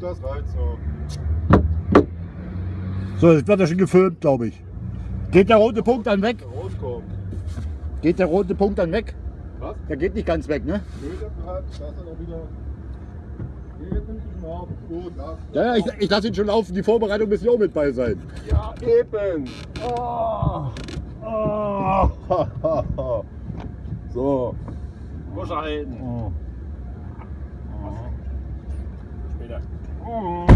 Das reicht so. So, jetzt wird er schon gefilmt, glaube ich. Geht der rote Punkt dann weg? Geht der rote Punkt dann weg? Was? Der geht nicht ganz weg, ne? Nö, der wieder. Ja, ja, ich, ich lasse ihn schon laufen. Die Vorbereitung müssen ja auch mit bei sein. Ja, eben. Oh. Oh. so. Muss er halten. Oh. Später. Ach,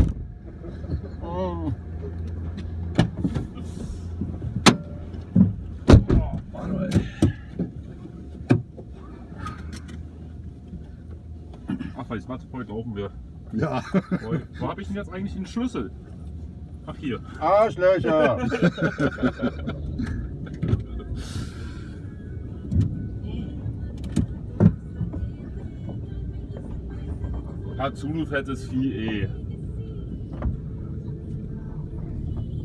weil ich mal heute rauchen wir. Ja. Wo, wo habe ich denn jetzt eigentlich den Schlüssel? Ach hier. Arschlöcher. Hat Zulu fettes Vieh eh.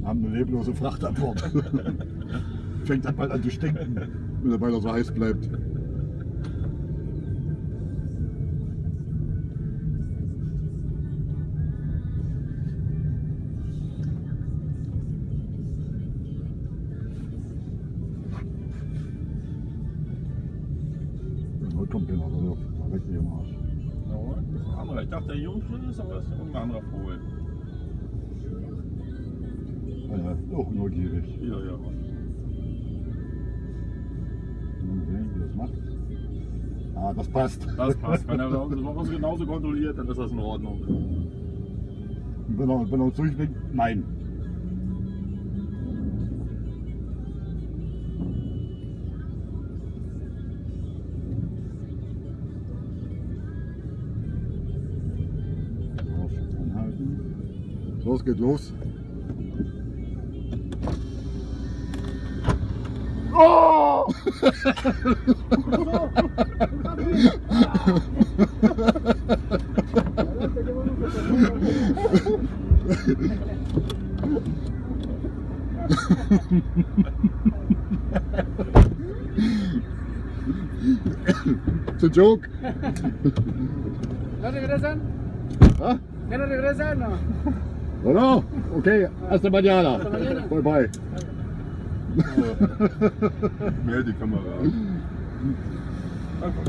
Haben eine leblose Fracht an Bord. Fängt dann bald an zu stinken, wenn er weiter so heiß bleibt. Kommt keiner, also da weg hier im Arsch. Das ist ein anderer. Ich dachte, der Jungschlüssel ist, aber das ist irgendein anderer Vogel. Ja, auch neugierig. Ja, ja. Mal sehen, wie das macht. Ah, das passt. Das passt. Wenn er uns genauso kontrolliert, dann ist das in Ordnung. Wenn er, wenn er uns durchbringt, nein. So, es geht los. Oh! It's a joke. ¿No regresan? ¿Ah? ¿Ya no regresan? No. No. Okay, mañana. Bye bye. Mehr die Kamera. Einfach.